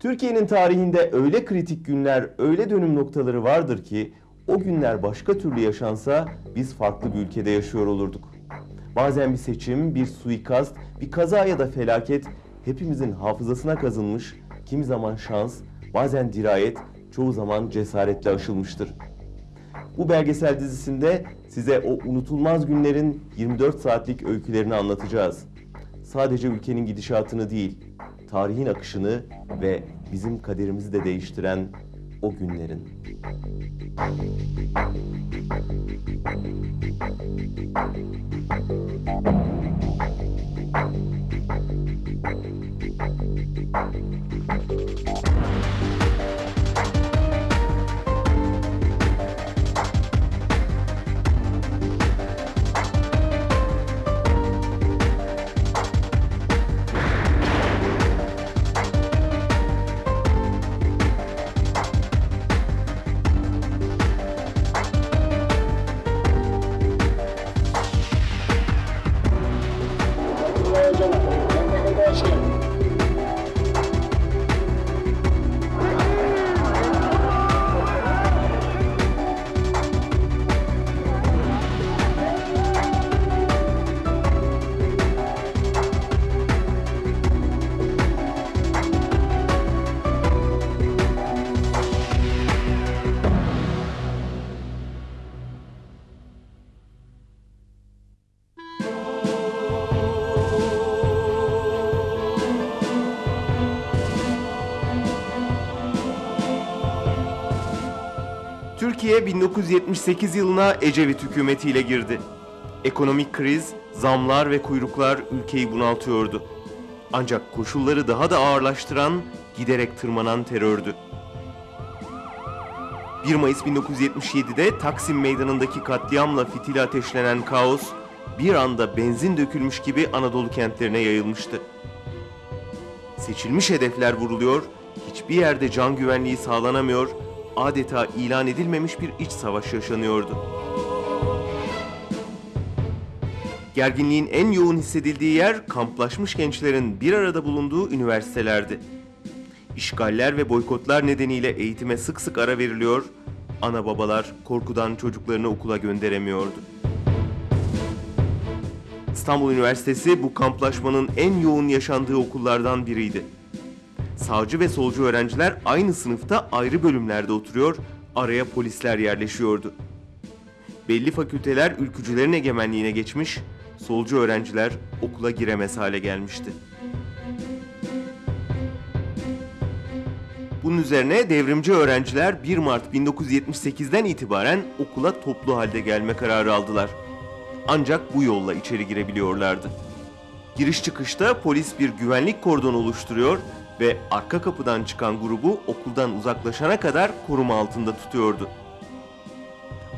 Türkiye'nin tarihinde öyle kritik günler, öyle dönüm noktaları vardır ki o günler başka türlü yaşansa biz farklı bir ülkede yaşıyor olurduk. Bazen bir seçim, bir suikast, bir kaza ya da felaket hepimizin hafızasına kazınmış, kimi zaman şans, bazen dirayet, çoğu zaman cesaretle aşılmıştır. Bu belgesel dizisinde size o unutulmaz günlerin 24 saatlik öykülerini anlatacağız. Sadece ülkenin gidişatını değil, tarihin akışını ve bizim kaderimizi de değiştiren o günlerin. Türkiye 1978 yılına Ecevit hükümetiyle girdi. Ekonomik kriz, zamlar ve kuyruklar ülkeyi bunaltıyordu. Ancak koşulları daha da ağırlaştıran, giderek tırmanan terördü. 1 Mayıs 1977'de Taksim Meydanı'ndaki katliamla fitili ateşlenen kaos, bir anda benzin dökülmüş gibi Anadolu kentlerine yayılmıştı. Seçilmiş hedefler vuruluyor, hiçbir yerde can güvenliği sağlanamıyor, adeta ilan edilmemiş bir iç savaş yaşanıyordu. Gerginliğin en yoğun hissedildiği yer kamplaşmış gençlerin bir arada bulunduğu üniversitelerdi. İşgaller ve boykotlar nedeniyle eğitime sık sık ara veriliyor, ana babalar korkudan çocuklarını okula gönderemiyordu. İstanbul Üniversitesi bu kamplaşmanın en yoğun yaşandığı okullardan biriydi. Sağcı ve solcu öğrenciler aynı sınıfta ayrı bölümlerde oturuyor, araya polisler yerleşiyordu. Belli fakülteler ülkücülerin egemenliğine geçmiş, solcu öğrenciler okula giremez hale gelmişti. Bunun üzerine devrimci öğrenciler 1 Mart 1978'den itibaren okula toplu halde gelme kararı aldılar. Ancak bu yolla içeri girebiliyorlardı. Giriş çıkışta polis bir güvenlik kordonu oluşturuyor ve arka kapıdan çıkan grubu okuldan uzaklaşana kadar koruma altında tutuyordu.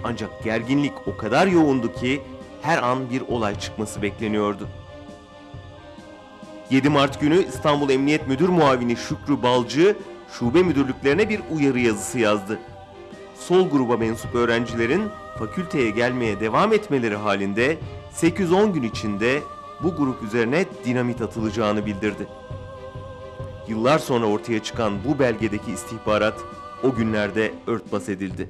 Ancak gerginlik o kadar yoğundu ki her an bir olay çıkması bekleniyordu. 7 Mart günü İstanbul Emniyet Müdür Muavini Şükrü Balcı şube müdürlüklerine bir uyarı yazısı yazdı. Sol gruba mensup öğrencilerin fakülteye gelmeye devam etmeleri halinde 8-10 gün içinde bu grup üzerine dinamit atılacağını bildirdi. Yıllar sonra ortaya çıkan bu belgedeki istihbarat o günlerde örtbas edildi.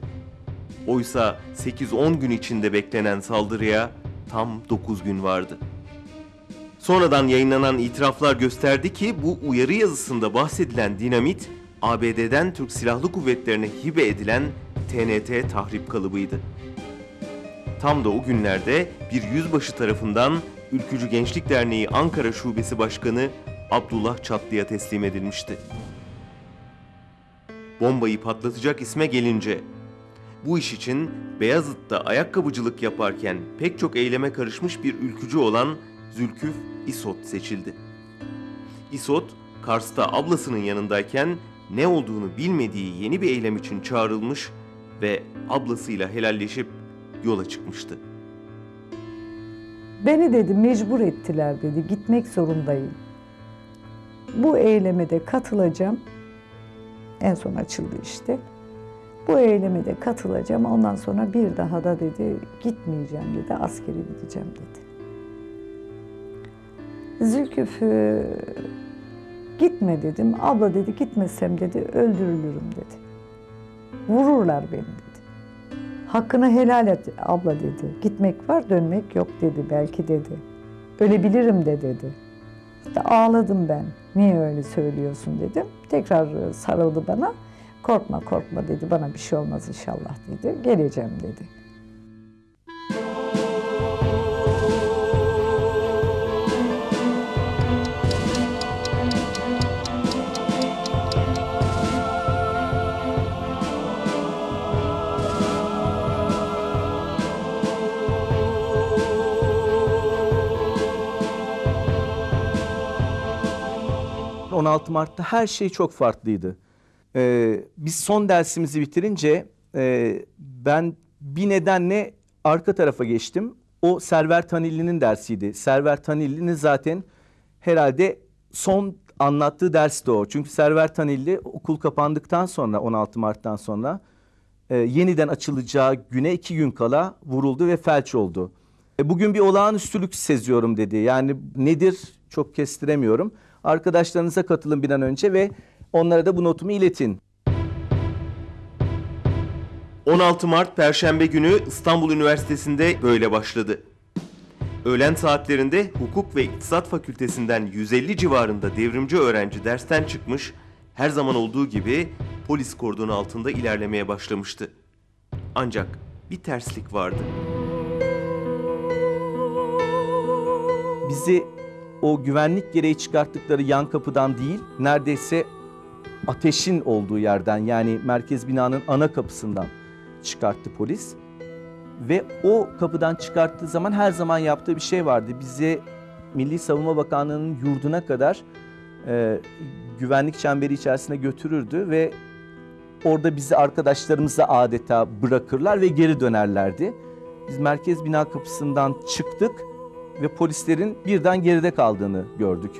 Oysa 8-10 gün içinde beklenen saldırıya tam 9 gün vardı. Sonradan yayınlanan itiraflar gösterdi ki bu uyarı yazısında bahsedilen dinamit ABD'den Türk Silahlı Kuvvetlerine hibe edilen TNT tahrip kalıbıydı. Tam da o günlerde bir yüzbaşı tarafından Ülkücü Gençlik Derneği Ankara Şubesi Başkanı Abdullah Çatlı'ya teslim edilmişti. Bombayı patlatacak isme gelince, bu iş için Beyazıt'ta ayakkabıcılık yaparken pek çok eyleme karışmış bir ülkücü olan Zülküf İsot seçildi. İsot, Kars'ta ablasının yanındayken ne olduğunu bilmediği yeni bir eylem için çağrılmış ve ablasıyla helalleşip yola çıkmıştı. Beni dedi mecbur ettiler dedi gitmek zorundayım. Bu eyleme de katılacağım. En son açıldı işte. Bu eyleme de katılacağım. Ondan sonra bir daha da dedi gitmeyeceğim dedi. Askere gideceğim dedi. Zülküf'ü Gitme dedim. Abla dedi gitmesem dedi öldürülürüm dedi. Vururlar beni dedi. Hakkını helal et abla dedi. Gitmek var dönmek yok dedi belki dedi. Ölebilirim de dedi. İşte ağladım ben. Niye öyle söylüyorsun dedim. Tekrar sarıldı bana. Korkma korkma dedi. Bana bir şey olmaz inşallah dedi. Geleceğim dedi. 16 Mart'ta her şey çok farklıydı. Ee, biz son dersimizi bitirince e, ben bir nedenle arka tarafa geçtim. O Server Tanilli'nin dersiydi. Server Tanilli'nin zaten herhalde son anlattığı ders de o. Çünkü Server Tanilli okul kapandıktan sonra 16 Mart'tan sonra e, yeniden açılacağı güne iki gün kala vuruldu ve felç oldu. E, bugün bir olağanüstülük seziyorum dedi. Yani nedir çok kestiremiyorum. Arkadaşlarınıza katılın bir an önce ve onlara da bu notumu iletin. 16 Mart Perşembe günü İstanbul Üniversitesi'nde böyle başladı. Öğlen saatlerinde Hukuk ve İktisat Fakültesinden 150 civarında devrimci öğrenci dersten çıkmış, her zaman olduğu gibi polis kordonu altında ilerlemeye başlamıştı. Ancak bir terslik vardı. Bizi o güvenlik gereği çıkarttıkları yan kapıdan değil, neredeyse ateşin olduğu yerden yani merkez binanın ana kapısından çıkarttı polis. Ve o kapıdan çıkarttığı zaman her zaman yaptığı bir şey vardı. Bizi Milli Savunma Bakanlığı'nın yurduna kadar e, güvenlik çemberi içerisine götürürdü ve orada bizi arkadaşlarımızla adeta bırakırlar ve geri dönerlerdi. Biz merkez bina kapısından çıktık ve polislerin birden geride kaldığını gördük.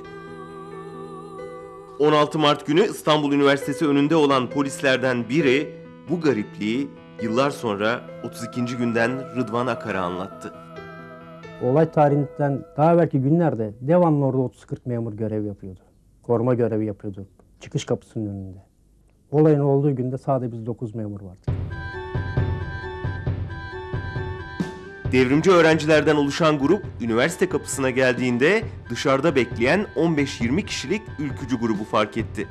16 Mart günü İstanbul Üniversitesi önünde olan polislerden biri bu garipliği yıllar sonra 32. günden Rıdvan Akar'a anlattı. Olay tarihinden daha belki günlerde devamlı orada 30-40 memur görev yapıyordu. Koruma görevi yapıyordu. Çıkış kapısının önünde. Olayın olduğu günde sadece biz 9 memur vardı. Devrimci öğrencilerden oluşan grup üniversite kapısına geldiğinde dışarıda bekleyen 15-20 kişilik ülkücü grubu fark etti.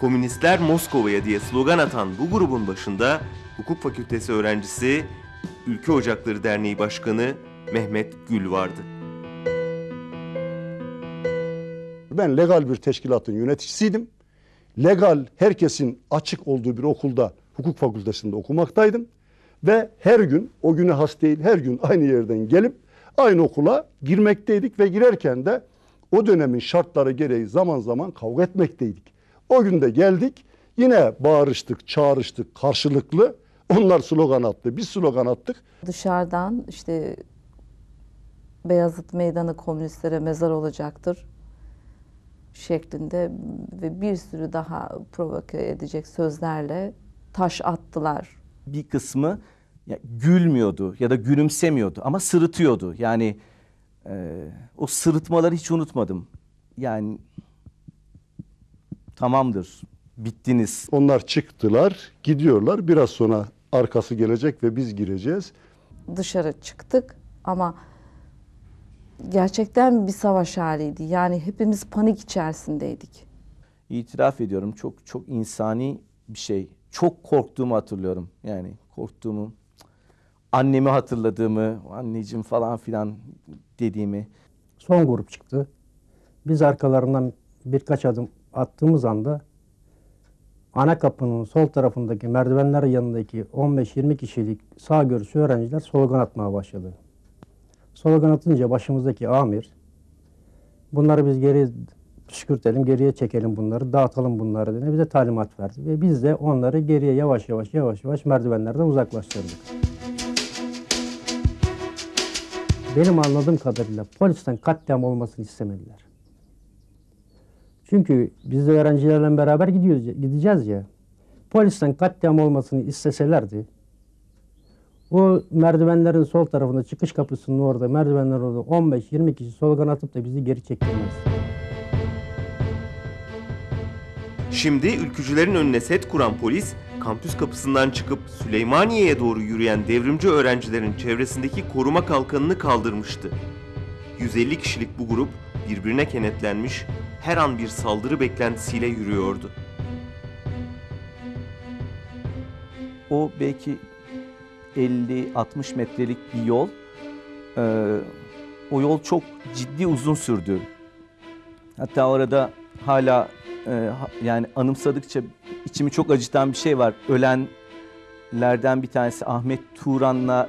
Komünistler Moskova'ya diye slogan atan bu grubun başında hukuk fakültesi öğrencisi Ülke Ocakları Derneği Başkanı Mehmet Gül vardı. Ben legal bir teşkilatın yöneticisiydim. Legal herkesin açık olduğu bir okulda hukuk fakültesinde okumaktaydım. Ve her gün o güne has değil her gün aynı yerden gelip aynı okula girmekteydik ve girerken de o dönemin şartları gereği zaman zaman kavga etmekteydik. O günde geldik yine bağırıştık, çağrıştık karşılıklı. Onlar slogan attı, biz slogan attık. Dışarıdan işte Beyazıt Meydanı komünistlere mezar olacaktır şeklinde ve bir sürü daha provoke edecek sözlerle taş attılar. bir kısmı ya, gülmüyordu ya da gülümsemiyordu ama sırıtıyordu. Yani e, o sırıtmaları hiç unutmadım. Yani tamamdır, bittiniz. Onlar çıktılar, gidiyorlar. Biraz sonra arkası gelecek ve biz gireceğiz. Dışarı çıktık ama gerçekten bir savaş haliydi. Yani hepimiz panik içerisindeydik. İtiraf ediyorum çok çok insani bir şey. Çok korktuğumu hatırlıyorum. Yani korktuğumu, annemi hatırladığımı, anneciğim falan filan dediğimi. Son grup çıktı. Biz arkalarından birkaç adım attığımız anda ana kapının sol tarafındaki merdivenler yanındaki 15-20 kişilik sağ görüşü öğrenciler slogan atmaya başladı. Slogan atınca başımızdaki amir bunları biz geri püskürtelim, geriye çekelim bunları, dağıtalım bunları diye bize talimat verdi. Ve biz de onları geriye yavaş yavaş yavaş yavaş merdivenlerden uzaklaştırdık. Benim anladığım kadarıyla polisten katliam olmasını istemediler. Çünkü biz de öğrencilerle beraber gidiyoruz, gideceğiz ya. Polisten katliam olmasını isteselerdi, o merdivenlerin sol tarafında çıkış kapısının orada, merdivenler orada 15-20 kişi slogan atıp da bizi geri çektirmez. Şimdi ülkücülerin önüne set kuran polis, kampüs kapısından çıkıp Süleymaniye'ye doğru yürüyen devrimci öğrencilerin çevresindeki koruma kalkanını kaldırmıştı. 150 kişilik bu grup birbirine kenetlenmiş, her an bir saldırı beklentisiyle yürüyordu. O belki 50-60 metrelik bir yol. Ee, o yol çok ciddi uzun sürdü. Hatta orada hala e, yani anımsadıkça içimi çok acıtan bir şey var. Ölenlerden bir tanesi Ahmet Turan'la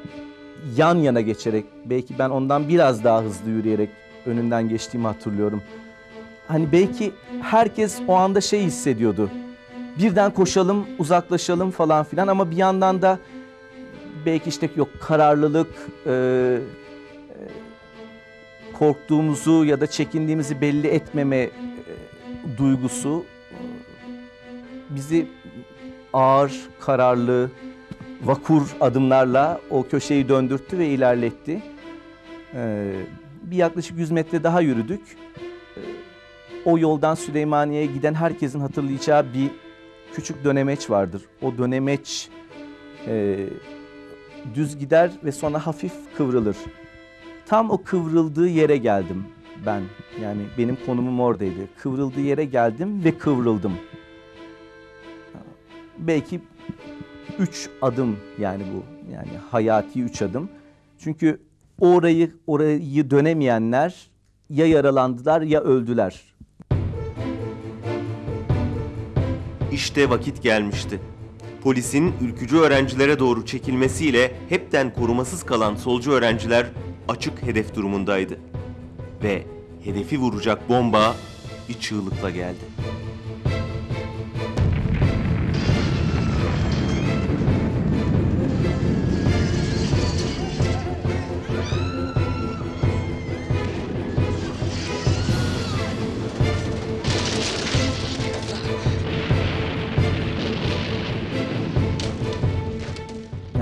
yan yana geçerek belki ben ondan biraz daha hızlı yürüyerek önünden geçtiğimi hatırlıyorum. Hani belki herkes o anda şey hissediyordu. Birden koşalım, uzaklaşalım falan filan ama bir yandan da belki işte yok kararlılık, e, e, korktuğumuzu ya da çekindiğimizi belli etmeme duygusu bizi ağır, kararlı, vakur adımlarla o köşeyi döndürttü ve ilerletti. E, bir yaklaşık 100 metre daha yürüdük. E, o yoldan Süleymaniye'ye giden herkesin hatırlayacağı bir küçük dönemeç vardır. O dönemeç e, düz gider ve sonra hafif kıvrılır. Tam o kıvrıldığı yere geldim ben. Yani benim konumum oradaydı. Kıvrıldığı yere geldim ve kıvrıldım. Belki üç adım yani bu. Yani hayati üç adım. Çünkü orayı orayı dönemeyenler ya yaralandılar ya öldüler. İşte vakit gelmişti. Polisin ülkücü öğrencilere doğru çekilmesiyle hepten korumasız kalan solcu öğrenciler açık hedef durumundaydı. Ve hedefi vuracak bomba bir çığlıkla geldi.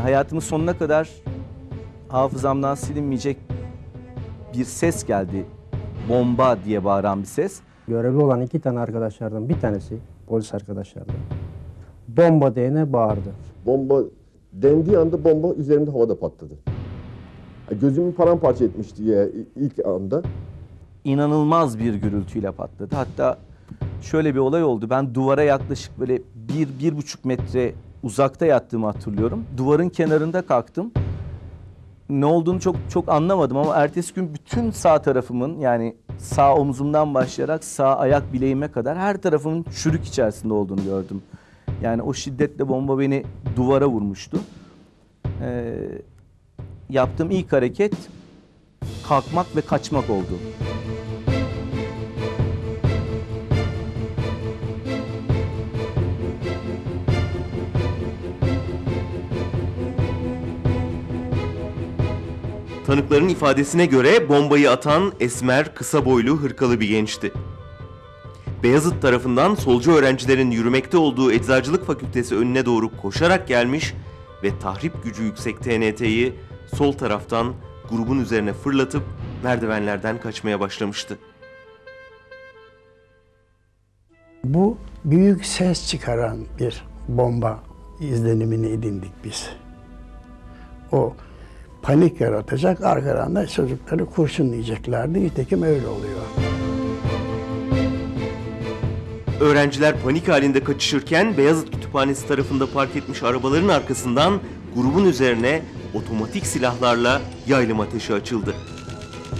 Hayatımın sonuna kadar hafızamdan silinmeyecek bir ses geldi. Bomba diye bağıran bir ses. Görevli olan iki tane arkadaşlardan bir tanesi, polis arkadaşlardan, bomba diyene bağırdı. Bomba dendiği anda bomba üzerimde havada patladı. Gözümü paramparça etmişti ya ilk anda. inanılmaz bir gürültüyle patladı. Hatta şöyle bir olay oldu. Ben duvara yaklaşık böyle bir, bir buçuk metre uzakta yattığımı hatırlıyorum. Duvarın kenarında kalktım. Ne olduğunu çok çok anlamadım ama ertesi gün bütün sağ tarafımın yani sağ omzumdan başlayarak sağ ayak bileğime kadar her tarafımın çürük içerisinde olduğunu gördüm. Yani o şiddetle bomba beni duvara vurmuştu. Ee, yaptığım ilk hareket kalkmak ve kaçmak oldu. Tanıkların ifadesine göre bombayı atan esmer, kısa boylu, hırkalı bir gençti. Beyazıt tarafından solcu öğrencilerin yürümekte olduğu Eczacılık Fakültesi önüne doğru koşarak gelmiş ve tahrip gücü yüksek TNT'yi sol taraftan grubun üzerine fırlatıp merdivenlerden kaçmaya başlamıştı. Bu büyük ses çıkaran bir bomba izlenimini edindik biz. O panik yaratacak, arkadan da çocukları kurşunlayacaklardı. Nitekim öyle oluyor. Öğrenciler panik halinde kaçışırken Beyazıt Kütüphanesi tarafında park etmiş arabaların arkasından grubun üzerine otomatik silahlarla yaylım ateşi açıldı.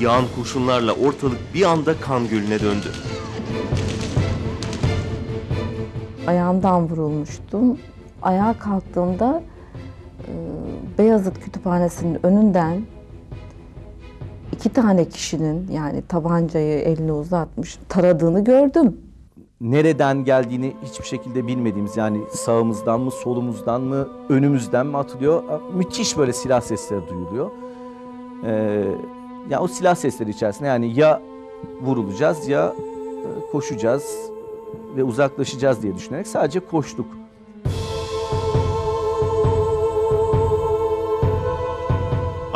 Yağan kurşunlarla ortalık bir anda kan gölüne döndü. Ayağımdan vurulmuştum. Ayağa kalktığımda e, Beyazıt Kütüphanesi'nin önünden iki tane kişinin yani tabancayı eline uzatmış taradığını gördüm. nereden geldiğini hiçbir şekilde bilmediğimiz yani sağımızdan mı solumuzdan mı önümüzden mi atılıyor müthiş böyle silah sesleri duyuluyor. Ee, ya o silah sesleri içerisinde yani ya vurulacağız ya e, koşacağız ve uzaklaşacağız diye düşünerek sadece koştuk.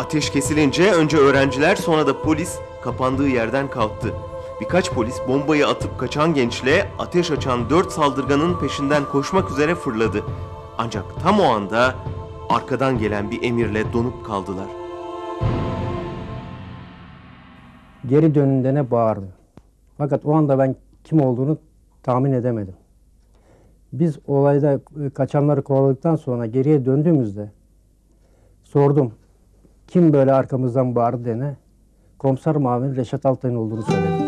Ateş kesilince önce öğrenciler sonra da polis kapandığı yerden kalktı. Birkaç polis bombayı atıp kaçan gençle ateş açan dört saldırganın peşinden koşmak üzere fırladı. Ancak tam o anda arkadan gelen bir emirle donup kaldılar. Geri dönünde ne bağırdı. Fakat o anda ben kim olduğunu tahmin edemedim. Biz olayda e, kaçanları kovaladıktan sonra geriye döndüğümüzde sordum. Kim böyle arkamızdan bağırdı dene. Komiser Mavin Reşat Altay'ın olduğunu söyledi.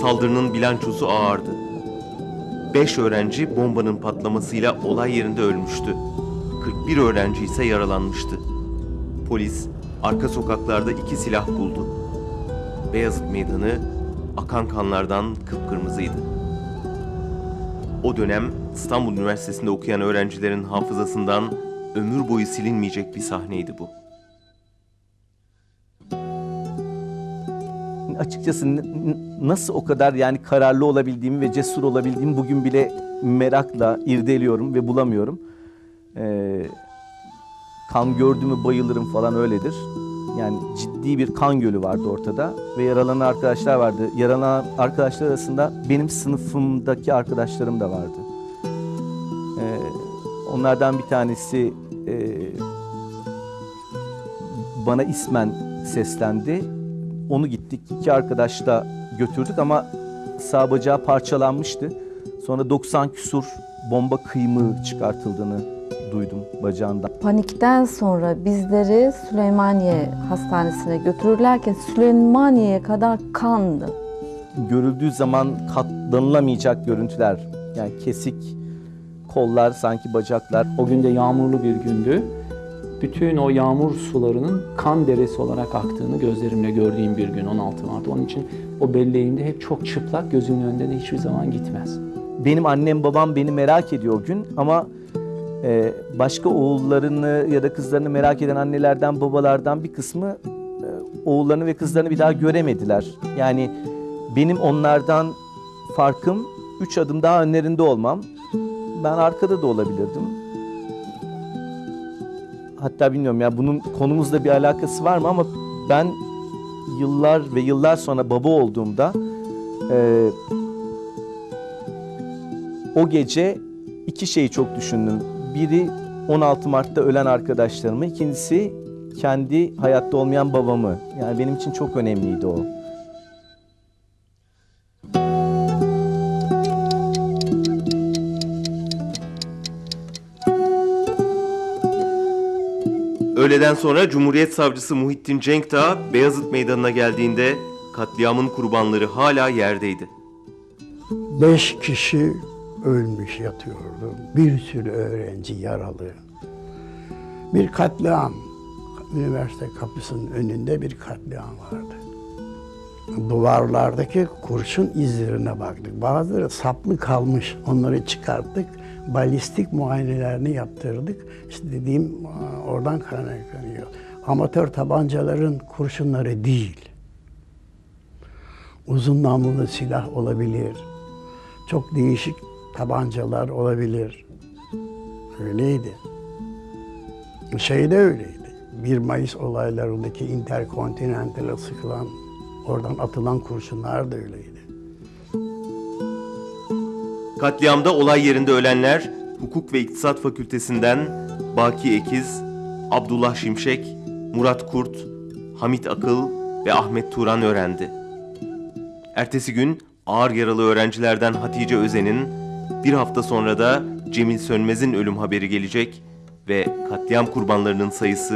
Saldırının bilançosu ağırdı. 5 öğrenci bombanın patlamasıyla olay yerinde ölmüştü. 41 öğrenci ise yaralanmıştı. Polis arka sokaklarda iki silah buldu. Beyazıt Meydanı akan kanlardan kıpkırmızıydı. O dönem İstanbul Üniversitesi'nde okuyan öğrencilerin hafızasından ömür boyu silinmeyecek bir sahneydi bu. açıkçası nasıl o kadar yani kararlı olabildiğimi ve cesur olabildiğimi bugün bile merakla irdeliyorum ve bulamıyorum. Ee, kan gördü mü bayılırım falan öyledir. Yani ciddi bir kan gölü vardı ortada ve yaralanan arkadaşlar vardı. Yaralanan arkadaşlar arasında benim sınıfımdaki arkadaşlarım da vardı. Ee, onlardan bir tanesi e, bana ismen seslendi. Onu gittik iki arkadaşla götürdük ama sağ bacağı parçalanmıştı. Sonra 90 küsur bomba kıymığı çıkartıldığını duydum bacağından. Panikten sonra bizleri Süleymaniye Hastanesi'ne götürürlerken Süleymaniye'ye kadar kandı. Görüldüğü zaman katlanılamayacak görüntüler. Yani kesik kollar sanki bacaklar. O gün de yağmurlu bir gündü. Bütün o yağmur sularının kan deresi olarak aktığını gözlerimle gördüğüm bir gün 16 Mart. Onun için o belleğimde hep çok çıplak gözümün önünde de hiçbir zaman gitmez. Benim annem babam beni merak ediyor o gün ama e, başka oğullarını ya da kızlarını merak eden annelerden babalardan bir kısmı e, oğullarını ve kızlarını bir daha göremediler. Yani benim onlardan farkım üç adım daha önlerinde olmam. Ben arkada da olabilirdim. Hatta bilmiyorum ya bunun konumuzla bir alakası var mı ama ben yıllar ve yıllar sonra baba olduğumda e, o gece iki şeyi çok düşündüm. Biri 16 Mart'ta ölen arkadaşlarımı, ikincisi kendi hayatta olmayan babamı. Yani benim için çok önemliydi o. Öğleden sonra Cumhuriyet Savcısı Muhittin Cenkdağ Beyazıt Meydanı'na geldiğinde katliamın kurbanları hala yerdeydi. Beş kişi ölmüş yatıyordu. Bir sürü öğrenci yaralı. Bir katliam. Üniversite kapısının önünde bir katliam vardı. Duvarlardaki kurşun izlerine baktık. Bazıları saplı kalmış. Onları çıkarttık. Balistik muayenelerini yaptırdık. İşte dediğim oradan kaynaklanıyor. Amatör tabancaların kurşunları değil. Uzun namlulu silah olabilir. Çok değişik tabancalar olabilir. Öyleydi. Şey de öyleydi. 1 Mayıs olaylarındaki Intercontinental'a sıkılan, oradan atılan kurşunlar da öyleydi. Katliamda olay yerinde ölenler Hukuk ve İktisat Fakültesinden Baki Ekiz, Abdullah Şimşek, Murat Kurt, Hamit Akıl ve Ahmet Turan öğrendi. Ertesi gün ağır yaralı öğrencilerden Hatice Özen'in, bir hafta sonra da Cemil Sönmez'in ölüm haberi gelecek ve katliam kurbanlarının sayısı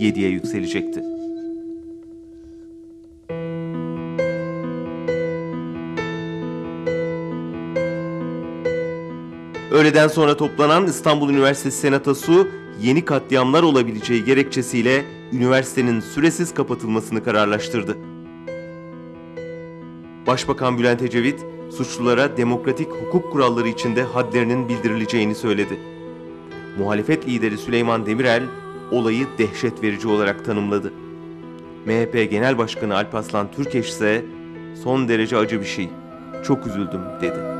7'ye yükselecekti. Öğleden sonra toplanan İstanbul Üniversitesi Senatosu yeni katliamlar olabileceği gerekçesiyle üniversitenin süresiz kapatılmasını kararlaştırdı. Başbakan Bülent Ecevit, suçlulara demokratik hukuk kuralları içinde hadlerinin bildirileceğini söyledi. Muhalefet lideri Süleyman Demirel, olayı dehşet verici olarak tanımladı. MHP Genel Başkanı Alparslan Türkeş ise son derece acı bir şey, çok üzüldüm dedi.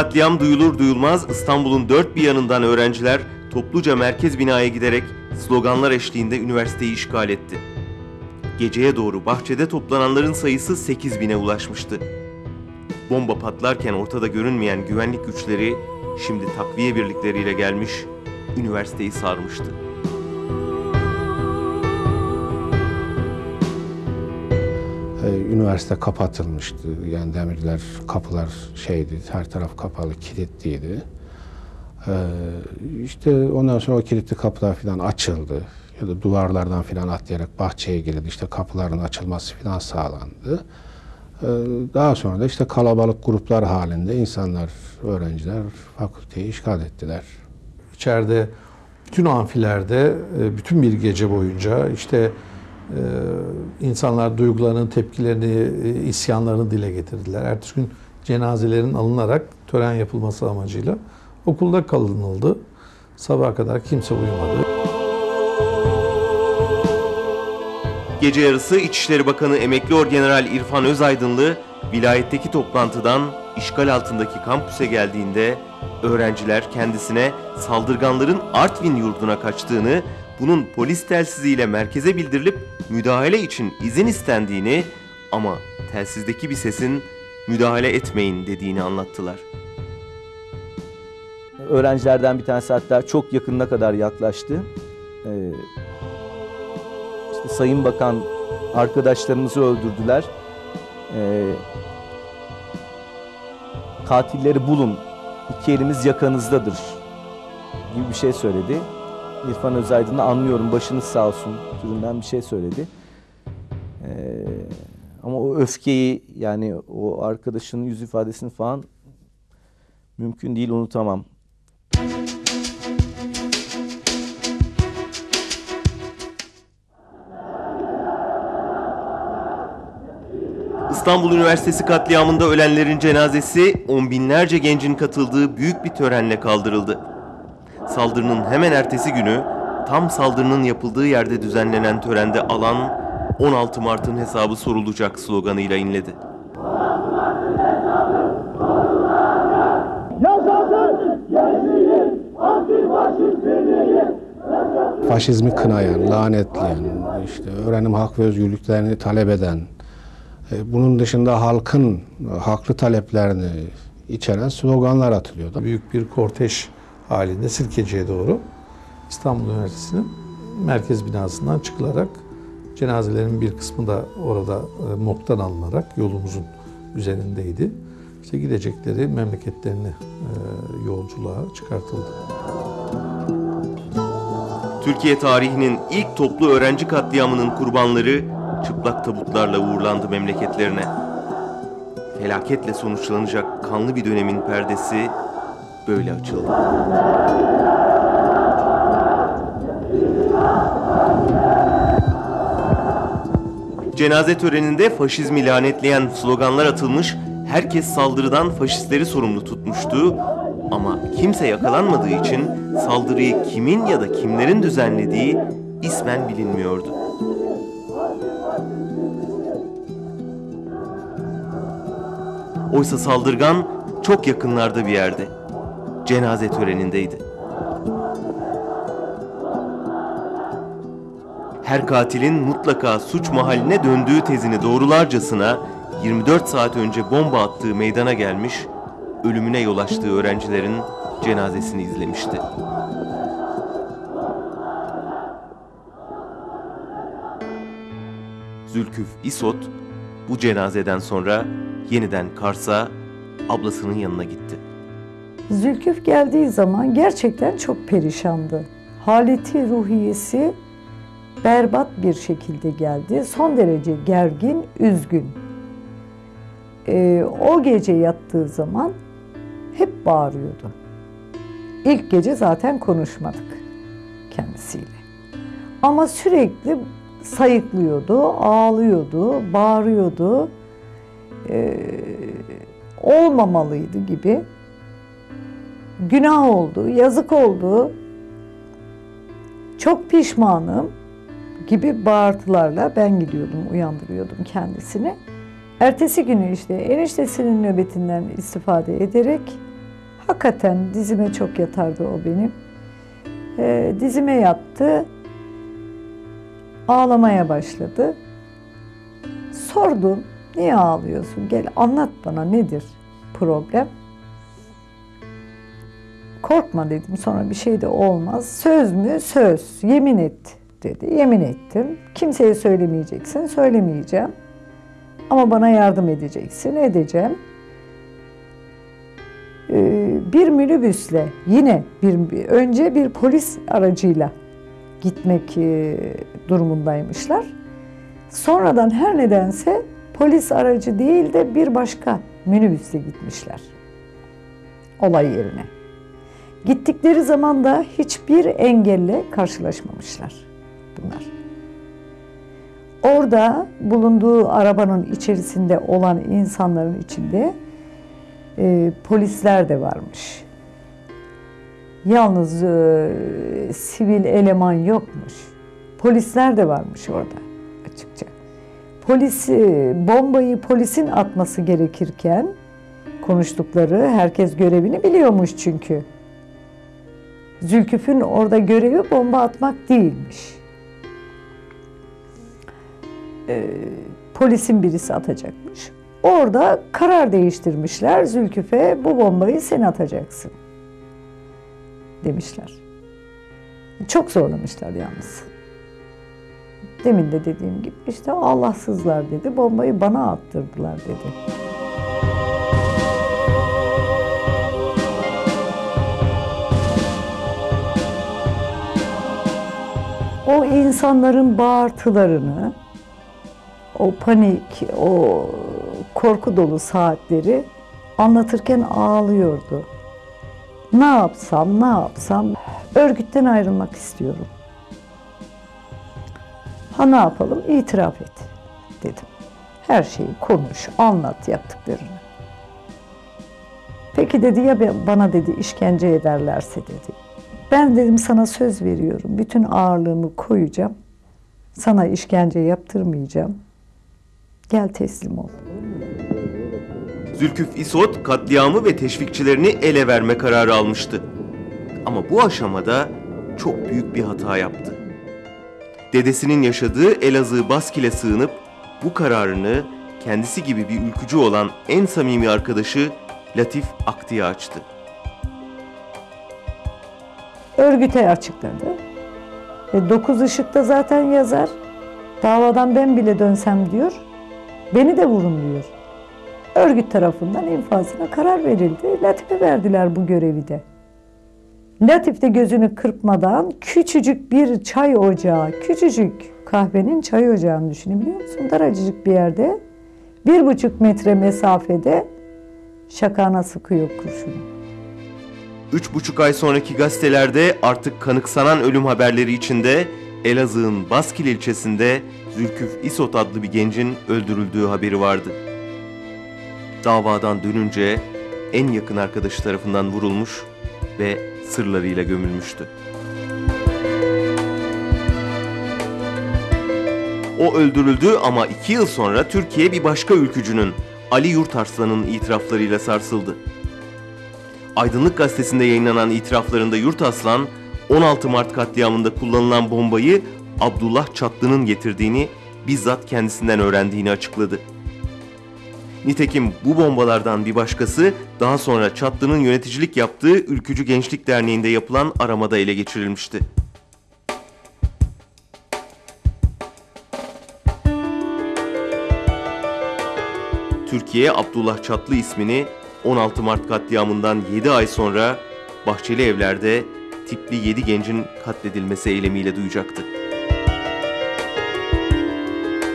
Katliam duyulur duyulmaz İstanbul'un dört bir yanından öğrenciler topluca merkez binaya giderek sloganlar eşliğinde üniversiteyi işgal etti. Geceye doğru bahçede toplananların sayısı 8 bine ulaşmıştı. Bomba patlarken ortada görünmeyen güvenlik güçleri şimdi takviye birlikleriyle gelmiş, üniversiteyi sarmıştı. Üniversite kapatılmıştı. Yani demirler, kapılar şeydi, her taraf kapalı, kilitliydi. Ee, işte ondan sonra o kilitli kapılar falan açıldı. Ya da duvarlardan falan atlayarak bahçeye girildi. İşte kapıların açılması falan sağlandı. Ee, Daha sonra da işte kalabalık gruplar halinde insanlar, öğrenciler fakülteyi işgal ettiler. İçeride bütün amfilerde e, bütün bir gece boyunca işte insanlar duygularını, tepkilerini, e, isyanlarını dile getirdiler. Ertesi gün cenazelerin alınarak tören yapılması amacıyla okulda kalınıldı. Sabaha kadar kimse uyumadı. Gece yarısı İçişleri Bakanı Emekli Orgeneral İrfan Özaydınlı vilayetteki toplantıdan işgal altındaki kampüse geldiğinde öğrenciler kendisine saldırganların Artvin yurduna kaçtığını, bunun polis telsiziyle merkeze bildirilip müdahale için izin istendiğini ama telsizdeki bir sesin müdahale etmeyin dediğini anlattılar. Öğrencilerden bir tanesi hatta çok yakınına kadar yaklaştı. Ee, işte Sayın Bakan arkadaşlarımızı öldürdüler. Ee, katilleri bulun. İki elimiz yakanızdadır gibi bir şey söyledi. İrfan Özaydın'ı anlıyorum başınız sağ olsun türünden bir şey söyledi. Ee, ama o öfkeyi yani o arkadaşının yüz ifadesini falan mümkün değil unutamam. İstanbul Üniversitesi katliamında ölenlerin cenazesi on binlerce gencin katıldığı büyük bir törenle kaldırıldı. Saldırının hemen ertesi günü tam saldırının yapıldığı yerde düzenlenen törende alan 16 Mart'ın hesabı sorulacak sloganıyla inledi. faşizmi kınayan, lanetleyen, işte öğrenim hak ve özgürlüklerini talep eden, e, bunun dışında halkın e, haklı taleplerini içeren sloganlar atılıyordu. Büyük bir kortej halinde Sirkeci'ye doğru İstanbul Üniversitesi'nin merkez binasından çıkılarak cenazelerin bir kısmı da orada e, moktan alınarak yolumuzun üzerindeydi. İşte gidecekleri memleketlerine e, yolculuğa çıkartıldı. Türkiye tarihinin ilk toplu öğrenci katliamının kurbanları çıplak tabutlarla uğurlandı memleketlerine. Felaketle sonuçlanacak kanlı bir dönemin perdesi böyle açıldı. Cenaze töreninde faşizmi lanetleyen sloganlar atılmış, herkes saldırıdan faşistleri sorumlu tutmuştu. Ama kimse yakalanmadığı için saldırıyı kimin ya da kimlerin düzenlediği ismen bilinmiyordu. Oysa saldırgan çok yakınlarda bir yerde. Cenaze törenindeydi. Her katilin mutlaka suç mahalline döndüğü tezini doğrularcasına 24 saat önce bomba attığı meydana gelmiş, ölümüne yol açtığı öğrencilerin cenazesini izlemişti. Zülküf İsot bu cenazeden sonra yeniden Kars'a ablasının yanına gitti. Zülküf geldiği zaman gerçekten çok perişandı. Haleti ruhiyesi berbat bir şekilde geldi. Son derece gergin, üzgün. Ee, o gece yattığı zaman hep bağırıyordu. İlk gece zaten konuşmadık kendisiyle. Ama sürekli sayıklıyordu, ağlıyordu, bağırıyordu. Ee, olmamalıydı gibi. Günah oldu, yazık oldu. Çok pişmanım gibi bağırtılarla ben gidiyordum, uyandırıyordum kendisini. Ertesi günü işte eniştesinin nöbetinden istifade ederek Hakikaten dizime çok yatardı o benim. Ee, dizime yattı. Ağlamaya başladı. Sordum, niye ağlıyorsun? Gel anlat bana nedir problem? Korkma dedim sonra bir şey de olmaz. Söz mü? Söz. Yemin et dedi. Yemin ettim. Kimseye söylemeyeceksin. Söylemeyeceğim. Ama bana yardım edeceksin. Edeceğim. Ee, bir minibüsle yine bir önce bir polis aracıyla gitmek e, durumundaymışlar. Sonradan her nedense polis aracı değil de bir başka minibüsle gitmişler. Olay yerine. Gittikleri zaman da hiçbir engelle karşılaşmamışlar bunlar. Orada bulunduğu arabanın içerisinde olan insanların içinde e, polisler de varmış. Yalnız e, sivil eleman yokmuş. Polisler de varmış orada açıkça. Polis e, bombayı polisin atması gerekirken konuştukları herkes görevini biliyormuş çünkü. Zülküf'ün orada görevi bomba atmak değilmiş. Ee, polisin birisi atacakmış. Orada karar değiştirmişler. Zülküf'e bu bombayı sen atacaksın demişler. Çok zorlamışlar yalnız. Demin de dediğim gibi işte Allahsızlar dedi. Bombayı bana attırdılar dedi. O insanların bağırtılarını, o panik, o korku dolu saatleri anlatırken ağlıyordu. Ne yapsam, ne yapsam örgütten ayrılmak istiyorum. Ha ne yapalım? İtiraf et dedim. Her şeyi konuş, anlat yaptıklarını. Peki dedi ya bana dedi işkence ederlerse dedi. Ben dedim sana söz veriyorum. Bütün ağırlığımı koyacağım. Sana işkence yaptırmayacağım. Gel teslim ol. Zülküf İsot katliamı ve teşvikçilerini ele verme kararı almıştı. Ama bu aşamada çok büyük bir hata yaptı. Dedesinin yaşadığı Elazığ Baskil'e sığınıp bu kararını kendisi gibi bir ülkücü olan en samimi arkadaşı Latif Akti'ye açtı. Örgüte açıkladı. E, dokuz ışıkta zaten yazar. Davadan ben bile dönsem diyor. Beni de vurun diyor. Örgüt tarafından infazına karar verildi. Latif'e verdiler bu görevi de. Latif de gözünü kırpmadan küçücük bir çay ocağı, küçücük kahvenin çay ocağını düşünebiliyor musun? Daracık bir yerde, bir buçuk metre mesafede şakana sıkıyor kurşunu. Üç buçuk ay sonraki gazetelerde artık kanıksanan ölüm haberleri içinde Elazığ'ın Baskil ilçesinde Zülküf İsot adlı bir gencin öldürüldüğü haberi vardı. Davadan dönünce en yakın arkadaşı tarafından vurulmuş ve sırlarıyla gömülmüştü. O öldürüldü ama iki yıl sonra Türkiye bir başka ülkücünün Ali Yurtarslan'ın itiraflarıyla sarsıldı. Aydınlık Gazetesi'nde yayınlanan itiraflarında Yurtaslan, 16 Mart katliamında kullanılan bombayı Abdullah Çatlı'nın getirdiğini bizzat kendisinden öğrendiğini açıkladı. Nitekim bu bombalardan bir başkası daha sonra Çatlı'nın yöneticilik yaptığı Ülkücü Gençlik Derneği'nde yapılan aramada ele geçirilmişti. Türkiye Abdullah Çatlı ismini 16 Mart katliamından 7 ay sonra Bahçeli Evler'de tipli 7 gencin katledilmesi eylemiyle duyacaktı.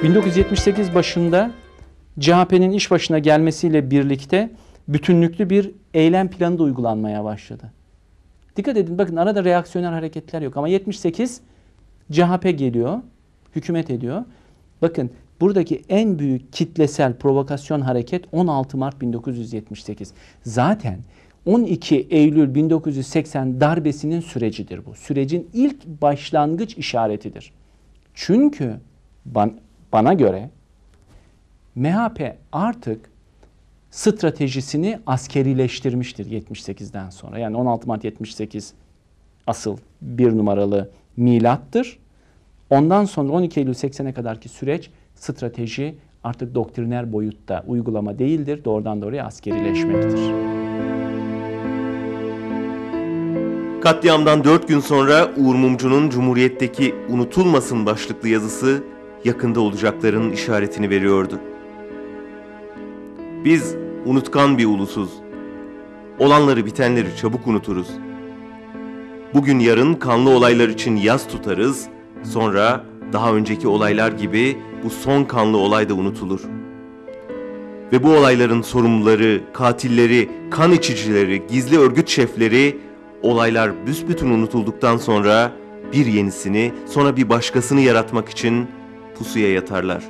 1978 başında CHP'nin iş başına gelmesiyle birlikte bütünlüklü bir eylem planı da uygulanmaya başladı. Dikkat edin bakın arada reaksiyonel hareketler yok ama 78 CHP geliyor, hükümet ediyor. Bakın buradaki en büyük kitlesel provokasyon hareket 16 Mart 1978. Zaten 12 Eylül 1980 darbesinin sürecidir bu. Sürecin ilk başlangıç işaretidir. Çünkü ban, bana göre MHP artık stratejisini askerileştirmiştir 78'den sonra. Yani 16 Mart 78 asıl bir numaralı milattır. Ondan sonra 12 Eylül 80'e kadarki süreç strateji artık doktriner boyutta uygulama değildir. Doğrudan doğruya askerileşmektir. Katliamdan 4 gün sonra Uğur Mumcu'nun Cumhuriyet'teki unutulmasın başlıklı yazısı yakında olacakların işaretini veriyordu. Biz unutkan bir ulusuz. Olanları bitenleri çabuk unuturuz. Bugün yarın kanlı olaylar için yas tutarız, sonra daha önceki olaylar gibi bu son kanlı olay da unutulur. Ve bu olayların sorumluları, katilleri, kan içicileri, gizli örgüt şefleri olaylar büsbütün unutulduktan sonra bir yenisini, sonra bir başkasını yaratmak için pusuya yatarlar.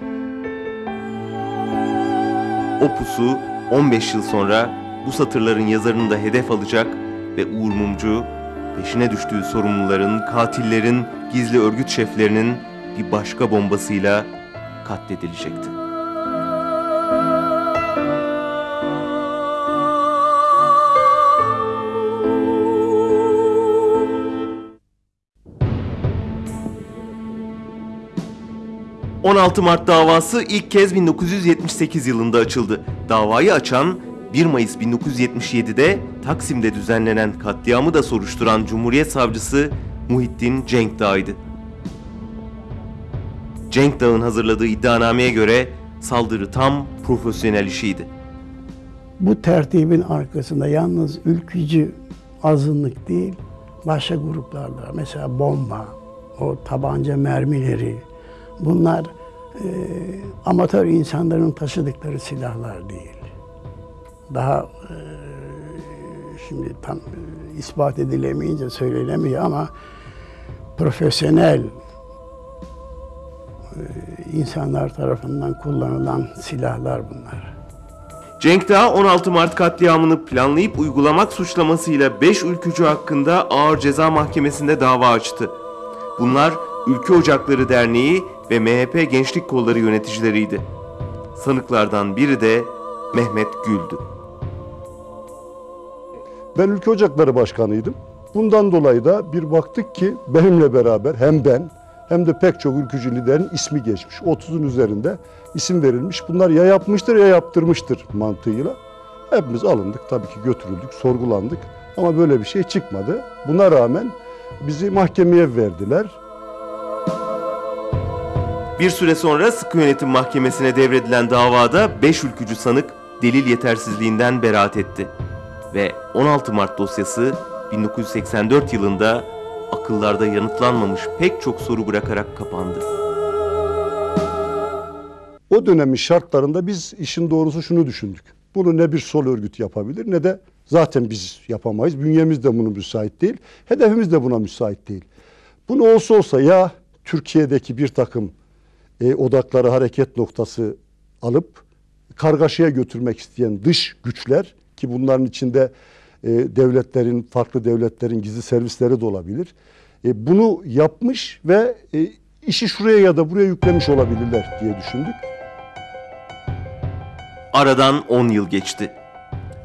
O pusu 15 yıl sonra bu satırların yazarını da hedef alacak ve Uğur Mumcu peşine düştüğü sorumluların, katillerin, gizli örgüt şeflerinin bir başka bombasıyla katledilecekti. ...16 Mart davası ilk kez 1978 yılında açıldı. Davayı açan 1 Mayıs 1977'de Taksim'de düzenlenen katliamı da soruşturan Cumhuriyet Savcısı Muhittin Cenkdağ'ydı. Cenkdağ'ın hazırladığı iddianameye göre saldırı tam profesyonel işiydi. Bu tertibin arkasında yalnız ülkücü azınlık değil, başka gruplar da. Mesela bomba, o tabanca mermileri, bunlar e, amatör insanların taşıdıkları silahlar değil. Daha e, şimdi tam e, ispat edilemeyince söylenemiyor ama profesyonel insanlar tarafından kullanılan silahlar bunlar. Cenkdağ 16 Mart katliamını planlayıp uygulamak suçlamasıyla 5 ülkücü hakkında ağır ceza mahkemesinde dava açtı. Bunlar Ülke Ocakları Derneği ve MHP Gençlik Kolları yöneticileriydi. Sanıklardan biri de Mehmet Gül'dü. Ben Ülke Ocakları Başkanıydım. Bundan dolayı da bir baktık ki benimle beraber hem ben hem de pek çok ülkücü liderin ismi geçmiş. 30'un üzerinde isim verilmiş. Bunlar ya yapmıştır ya yaptırmıştır mantığıyla. Hepimiz alındık tabii ki götürüldük, sorgulandık. Ama böyle bir şey çıkmadı. Buna rağmen bizi mahkemeye verdiler. Bir süre sonra sıkı yönetim mahkemesine devredilen davada 5 ülkücü sanık delil yetersizliğinden beraat etti. Ve 16 Mart dosyası 1984 yılında akıllarda yanıtlanmamış pek çok soru bırakarak kapandı. O dönemin şartlarında biz işin doğrusu şunu düşündük. Bunu ne bir sol örgüt yapabilir ne de zaten biz yapamayız. Bünyemiz de buna müsait değil. Hedefimiz de buna müsait değil. Bunu olsa olsa ya Türkiye'deki bir takım e, odakları hareket noktası alıp kargaşaya götürmek isteyen dış güçler ki bunların içinde devletlerin, farklı devletlerin gizli servisleri de olabilir. E, bunu yapmış ve e, işi şuraya ya da buraya yüklemiş olabilirler diye düşündük. Aradan 10 yıl geçti.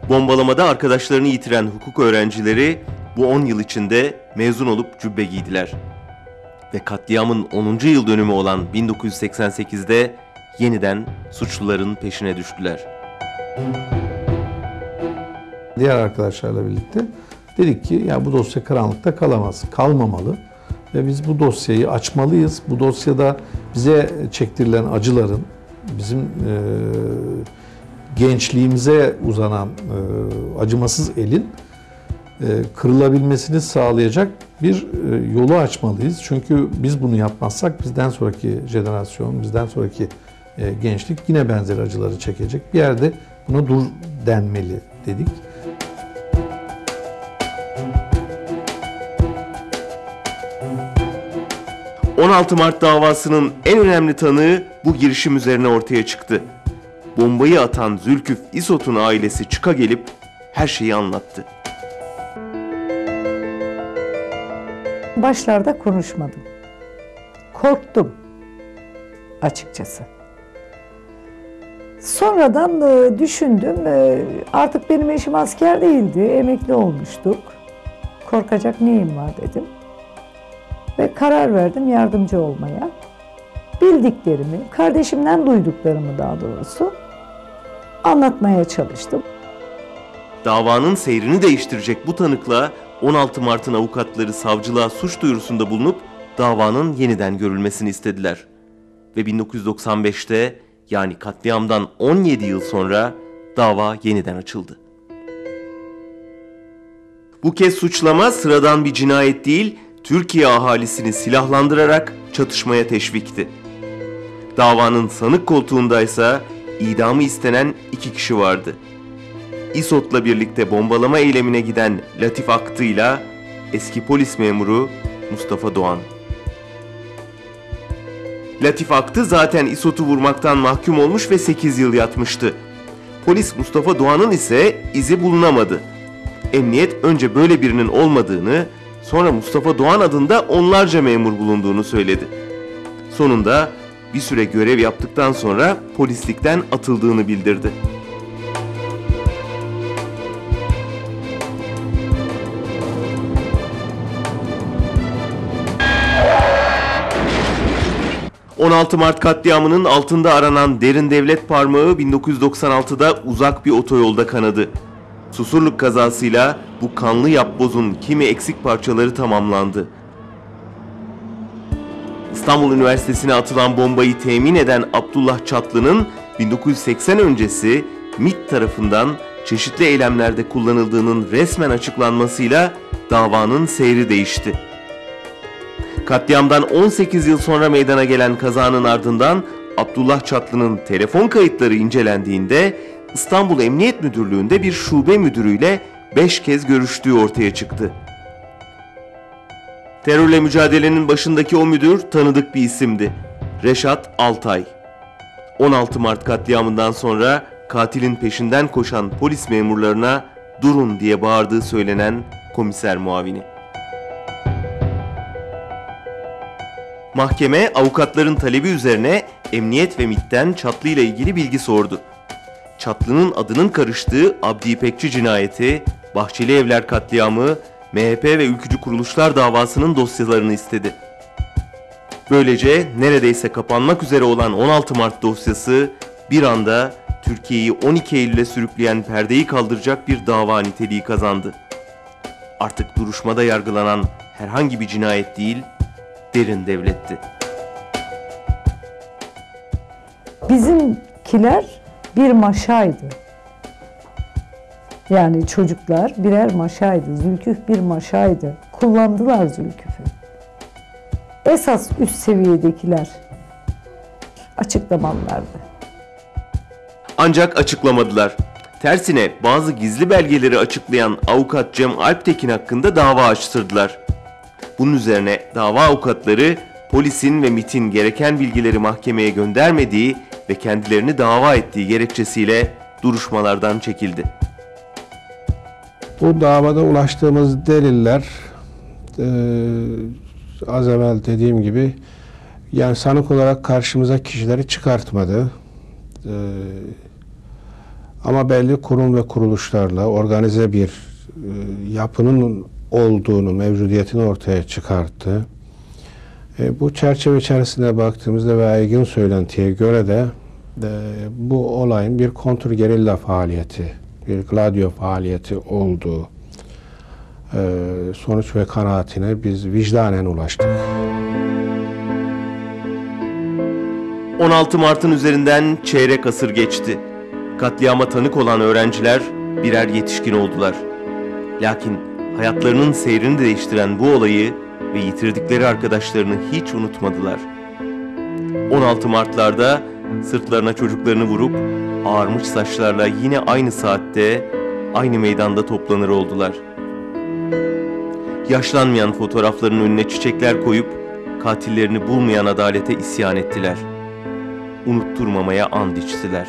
Bombalamada arkadaşlarını yitiren hukuk öğrencileri bu 10 yıl içinde mezun olup cübbe giydiler. Ve katliamın 10. yıl dönümü olan 1988'de yeniden suçluların peşine düştüler. Diğer arkadaşlarla birlikte dedik ki ya bu dosya karanlıkta kalamaz, kalmamalı ve biz bu dosyayı açmalıyız. Bu dosyada bize çektirilen acıların bizim e, gençliğimize uzanan e, acımasız elin e, kırılabilmesini sağlayacak bir e, yolu açmalıyız. Çünkü biz bunu yapmazsak bizden sonraki jenerasyon, bizden sonraki e, gençlik yine benzer acıları çekecek. Bir yerde buna dur denmeli dedik. 16 Mart davasının en önemli tanığı bu girişim üzerine ortaya çıktı. Bombayı atan Zülküf İsot'un ailesi çıka gelip her şeyi anlattı. Başlarda konuşmadım. Korktum açıkçası. Sonradan e, düşündüm. E, artık benim eşim asker değildi. Emekli olmuştuk. Korkacak neyim var dedim. Ve karar verdim yardımcı olmaya. Bildiklerimi, kardeşimden duyduklarımı daha doğrusu anlatmaya çalıştım. Davanın seyrini değiştirecek bu tanıkla 16 Mart'ın avukatları savcılığa suç duyurusunda bulunup davanın yeniden görülmesini istediler. Ve 1995'te yani katliamdan 17 yıl sonra dava yeniden açıldı. Bu kez suçlama sıradan bir cinayet değil, Türkiye ahalisini silahlandırarak çatışmaya teşvikti. Davanın sanık koltuğundaysa idamı istenen iki kişi vardı. İSOT'la birlikte bombalama eylemine giden Latif Aktı'yla eski polis memuru Mustafa Doğan. Latif Aktı zaten İSOT'u vurmaktan mahkum olmuş ve 8 yıl yatmıştı. Polis Mustafa Doğan'ın ise izi bulunamadı. Emniyet önce böyle birinin olmadığını, sonra Mustafa Doğan adında onlarca memur bulunduğunu söyledi. Sonunda bir süre görev yaptıktan sonra polislikten atıldığını bildirdi. ...16 Mart katliamının altında aranan derin devlet parmağı 1996'da uzak bir otoyolda kanadı. Susurluk kazasıyla bu kanlı yapbozun kimi eksik parçaları tamamlandı. İstanbul Üniversitesi'ne atılan bombayı temin eden Abdullah Çatlı'nın 1980 öncesi MİT tarafından çeşitli eylemlerde kullanıldığının resmen açıklanmasıyla davanın seyri değişti. Katliamdan 18 yıl sonra meydana gelen kazanın ardından Abdullah Çatlı'nın telefon kayıtları incelendiğinde İstanbul Emniyet Müdürlüğü'nde bir şube müdürüyle 5 kez görüştüğü ortaya çıktı. Terörle mücadelenin başındaki o müdür tanıdık bir isimdi. Reşat Altay. 16 Mart katliamından sonra katilin peşinden koşan polis memurlarına durun diye bağırdığı söylenen komiser muavini. Mahkeme avukatların talebi üzerine emniyet ve MİT'ten Çatlı ile ilgili bilgi sordu. Çatlı'nın adının karıştığı Abdi İpekçi cinayeti, Bahçeli Evler katliamı, MHP ve ülkücü kuruluşlar davasının dosyalarını istedi. Böylece neredeyse kapanmak üzere olan 16 Mart dosyası bir anda Türkiye'yi 12 Eylül'e sürükleyen perdeyi kaldıracak bir dava niteliği kazandı. Artık duruşmada yargılanan herhangi bir cinayet değil, derin devletti. Bizimkiler bir maşaydı. Yani çocuklar birer maşaydı. Zülküf bir maşaydı. Kullandılar Zülküf'ü. Esas üst seviyedekiler açıklamalılardı. Ancak açıklamadılar. Tersine bazı gizli belgeleri açıklayan avukat Cem Alptekin hakkında dava açtırdılar. Bunun üzerine dava avukatları polisin ve MIT'in gereken bilgileri mahkemeye göndermediği ve kendilerini dava ettiği gerekçesiyle duruşmalardan çekildi. Bu davada ulaştığımız deliller e, az evvel dediğim gibi yani sanık olarak karşımıza kişileri çıkartmadı. E, ama belli kurum ve kuruluşlarla organize bir e, yapının olduğunu, mevcudiyetini ortaya çıkarttı. E, bu çerçeve içerisinde baktığımızda ve yaygın söylentiye göre de e, bu olayın bir kontrgerilla faaliyeti, bir gladio faaliyeti olduğu e, sonuç ve kanaatine biz vicdanen ulaştık. 16 Mart'ın üzerinden çeyrek asır geçti. Katliama tanık olan öğrenciler birer yetişkin oldular. Lakin hayatlarının seyrini değiştiren bu olayı ve yitirdikleri arkadaşlarını hiç unutmadılar. 16 Mart'larda sırtlarına çocuklarını vurup ağarmış saçlarla yine aynı saatte aynı meydanda toplanır oldular. Yaşlanmayan fotoğrafların önüne çiçekler koyup katillerini bulmayan adalete isyan ettiler. Unutturmamaya and içtiler.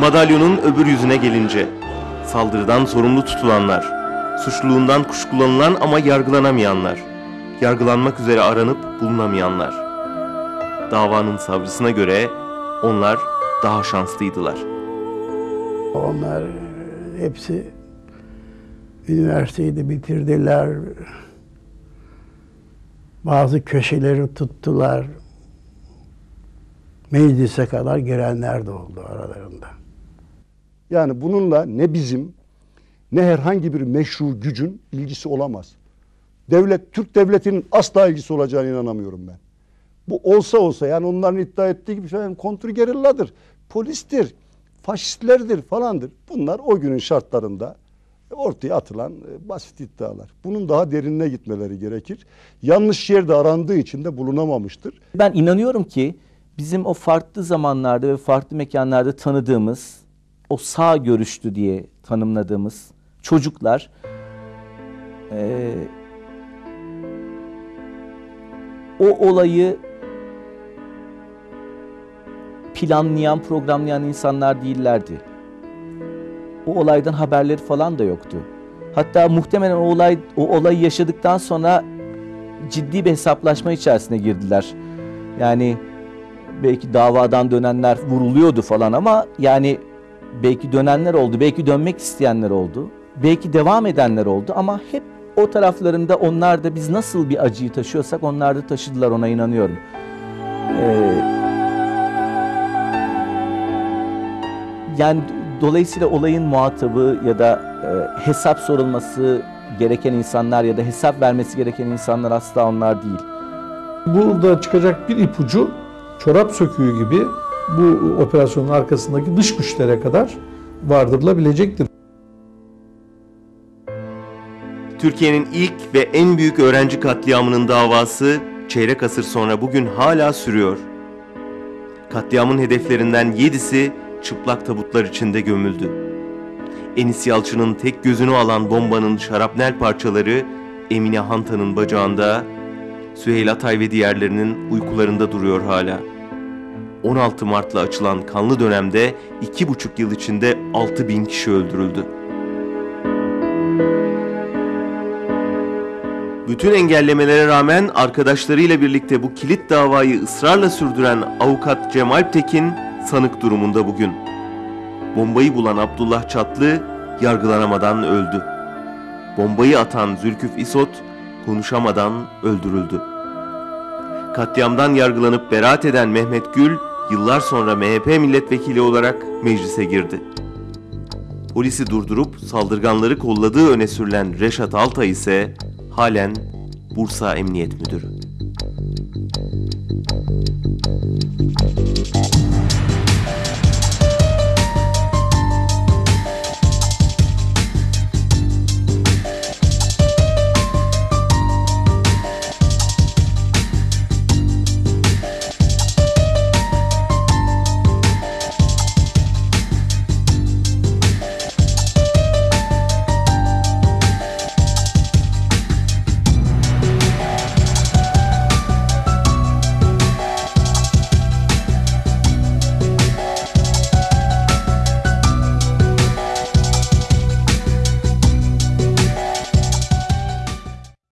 Madalyonun öbür yüzüne gelince saldırıdan sorumlu tutulanlar, suçluluğundan kuşkulanılan ama yargılanamayanlar, yargılanmak üzere aranıp bulunamayanlar. Davanın savcısına göre onlar daha şanslıydılar. Onlar hepsi üniversiteyi de bitirdiler. Bazı köşeleri tuttular. Meclise kadar girenler de oldu aralarında. Yani bununla ne bizim ne herhangi bir meşru gücün ilgisi olamaz. Devlet, Türk devletinin asla ilgisi olacağına inanamıyorum ben. Bu olsa olsa yani onların iddia ettiği gibi şey, kontrgerilladır, polistir, faşistlerdir falandır. Bunlar o günün şartlarında ortaya atılan e, basit iddialar. Bunun daha derinine gitmeleri gerekir. Yanlış yerde arandığı için de bulunamamıştır. Ben inanıyorum ki bizim o farklı zamanlarda ve farklı mekanlarda tanıdığımız, o sağ görüşlü diye tanımladığımız çocuklar eee, o olayı planlayan, programlayan insanlar değillerdi. O olaydan haberleri falan da yoktu. Hatta muhtemelen o olay o olayı yaşadıktan sonra ciddi bir hesaplaşma içerisine girdiler. Yani belki davadan dönenler vuruluyordu falan ama yani belki dönenler oldu, belki dönmek isteyenler oldu. Belki devam edenler oldu ama hep o taraflarında onlar da biz nasıl bir acıyı taşıyorsak onlar da taşıdılar ona inanıyorum. Ee, yani dolayısıyla olayın muhatabı ya da e, hesap sorulması gereken insanlar ya da hesap vermesi gereken insanlar asla onlar değil. Burada çıkacak bir ipucu çorap söküğü gibi bu operasyonun arkasındaki dış güçlere kadar vardırılabilecektir. Türkiye'nin ilk ve en büyük öğrenci katliamının davası çeyrek asır sonra bugün hala sürüyor. Katliamın hedeflerinden yedisi çıplak tabutlar içinde gömüldü. Enis Yalçın'ın tek gözünü alan bombanın şarapnel parçaları Emine Hantan'ın bacağında, Süheyl Atay ve diğerlerinin uykularında duruyor hala. 16 Mart'la açılan kanlı dönemde 2,5 yıl içinde 6 bin kişi öldürüldü. Bütün engellemelere rağmen arkadaşlarıyla birlikte bu kilit davayı ısrarla sürdüren avukat Cemal Tekin sanık durumunda bugün. Bombayı bulan Abdullah Çatlı yargılanamadan öldü. Bombayı atan Zülküf İsot konuşamadan öldürüldü. Katliamdan yargılanıp beraat eden Mehmet Gül yıllar sonra MHP milletvekili olarak meclise girdi. Polisi durdurup saldırganları kolladığı öne sürülen Reşat Altay ise halen Bursa Emniyet Müdürü.